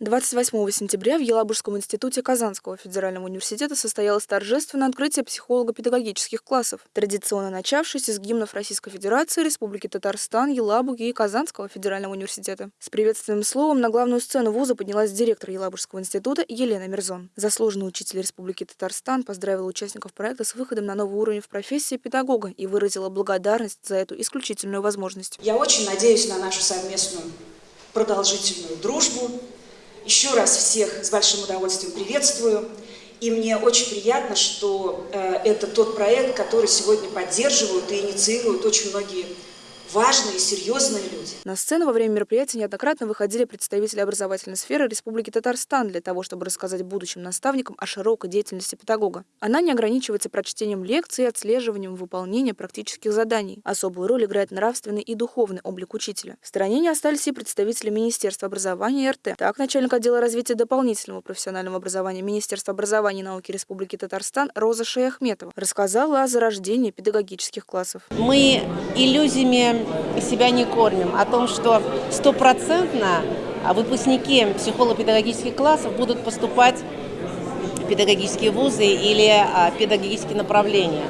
28 сентября в Елабужском институте Казанского федерального университета состоялось торжественное открытие психолого-педагогических классов, традиционно начавшееся с гимнов Российской Федерации, Республики Татарстан, Елабуги и Казанского федерального университета. С приветственным словом на главную сцену вуза поднялась директор Елабужского института Елена Мирзон. Заслуженный учитель Республики Татарстан поздравила участников проекта с выходом на новый уровень в профессии педагога и выразила благодарность за эту исключительную возможность. Я очень надеюсь на нашу совместную продолжительную дружбу. Еще раз всех с большим удовольствием приветствую. И мне очень приятно, что э, это тот проект, который сегодня поддерживают и инициируют очень многие важные серьезные люди. На сцену во время мероприятия неоднократно выходили представители образовательной сферы Республики Татарстан для того, чтобы рассказать будущим наставникам о широкой деятельности педагога. Она не ограничивается прочтением лекций и отслеживанием выполнения практических заданий. Особую роль играет нравственный и духовный облик учителя. В стороне не остались и представители Министерства образования и РТ. Так, начальник отдела развития дополнительного профессионального образования Министерства образования и науки Республики Татарстан Роза Шаяхметова рассказала о зарождении педагогических классов. Мы иллюзиями себя не кормим, о том, что стопроцентно выпускники психолого-педагогических классов будут поступать в педагогические вузы или а, педагогические направления.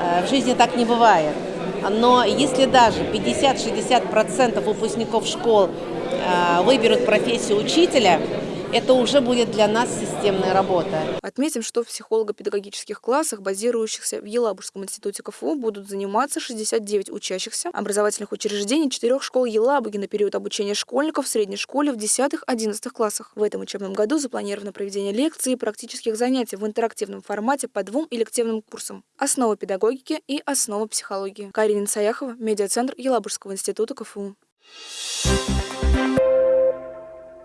Э, в жизни так не бывает. Но если даже 50-60% выпускников школ э, выберут профессию учителя, это уже будет для нас системная работа. Отметим, что в психолого-педагогических классах, базирующихся в Елабужском институте КФУ, будут заниматься 69 учащихся образовательных учреждений четырех школ Елабуги на период обучения школьников в средней школе в 10-11 классах. В этом учебном году запланировано проведение лекций и практических занятий в интерактивном формате по двум элективным курсам «Основы педагогики» и «Основы психологии». Карина Саяхова, медиацентр Елабужского института КФУ. Thank you.